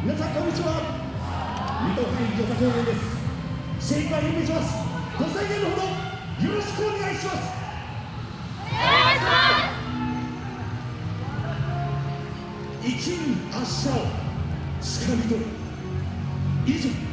皆さんこんにちは。水戸範囲漁作応援です。精一杯演舞します。ご再現のほどよろしくお願いします。生きる明日をつかみ取る以上。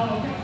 아,